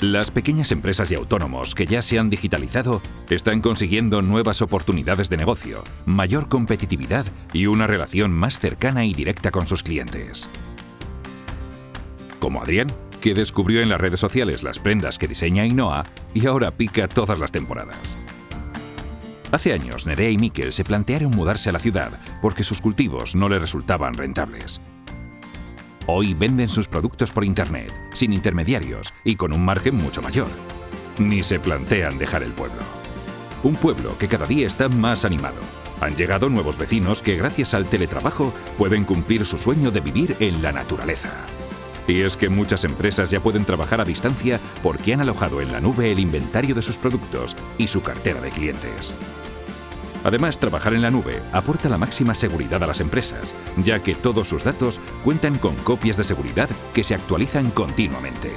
Las pequeñas empresas y autónomos que ya se han digitalizado están consiguiendo nuevas oportunidades de negocio, mayor competitividad y una relación más cercana y directa con sus clientes. Como Adrián, que descubrió en las redes sociales las prendas que diseña Ainhoa y ahora pica todas las temporadas. Hace años, Nerea y Miquel se plantearon mudarse a la ciudad porque sus cultivos no les resultaban rentables. Hoy venden sus productos por Internet, sin intermediarios y con un margen mucho mayor. Ni se plantean dejar el pueblo. Un pueblo que cada día está más animado. Han llegado nuevos vecinos que gracias al teletrabajo pueden cumplir su sueño de vivir en la naturaleza. Y es que muchas empresas ya pueden trabajar a distancia porque han alojado en la nube el inventario de sus productos y su cartera de clientes. Además, trabajar en la nube aporta la máxima seguridad a las empresas, ya que todos sus datos cuentan con copias de seguridad que se actualizan continuamente.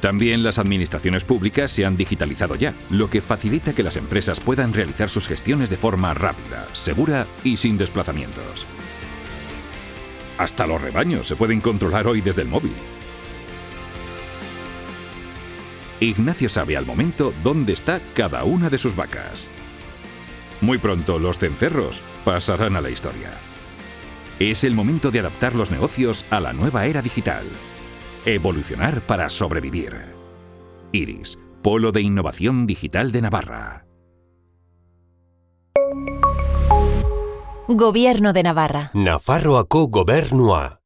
También las administraciones públicas se han digitalizado ya, lo que facilita que las empresas puedan realizar sus gestiones de forma rápida, segura y sin desplazamientos. Hasta los rebaños se pueden controlar hoy desde el móvil. Ignacio sabe al momento dónde está cada una de sus vacas. Muy pronto los cencerros pasarán a la historia. Es el momento de adaptar los negocios a la nueva era digital. Evolucionar para sobrevivir. Iris, Polo de Innovación Digital de Navarra. Gobierno de Navarra. Nafarroako gobernua.